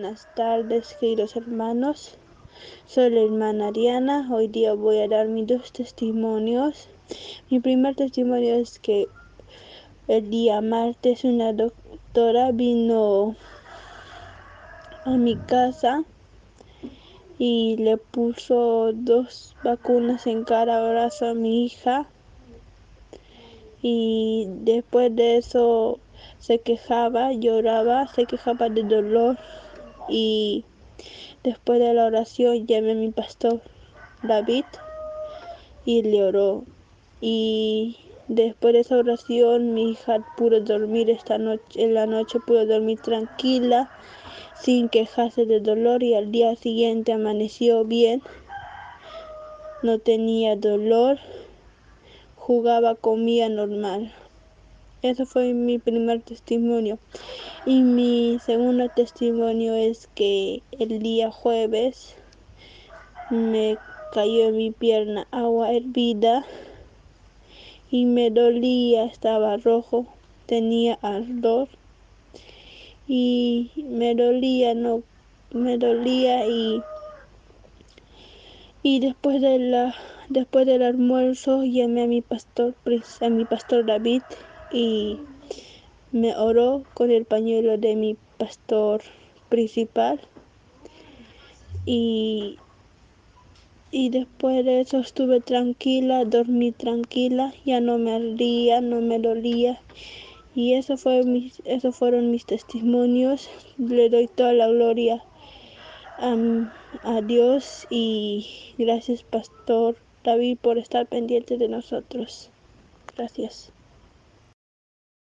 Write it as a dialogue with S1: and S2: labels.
S1: Buenas tardes, queridos hermanos. Soy la hermana Ariana. Hoy día voy a dar mis dos testimonios. Mi primer testimonio es que el día martes una doctora vino a mi casa y le puso dos vacunas en cada brazo a mi hija y después de eso se quejaba, lloraba, se quejaba de dolor y después de la oración llamé a mi pastor David y le oró y después de esa oración mi hija pudo dormir esta noche en la noche pudo dormir tranquila sin quejarse de dolor y al día siguiente amaneció bien no tenía dolor jugaba, comía normal. Eso fue mi primer testimonio. Y mi segundo testimonio es que el día jueves me cayó en mi pierna agua hervida y me dolía, estaba rojo, tenía ardor. Y me dolía, no, me dolía y y después de la después del almuerzo llamé a mi pastor a mi pastor David y me oró con el pañuelo de mi pastor principal y y después de eso estuve tranquila, dormí tranquila, ya no me ardía, no me dolía. Y eso fue mis, esos fueron mis testimonios. Le doy toda la gloria a Dios y gracias Pastor David por estar pendiente de nosotros. Gracias.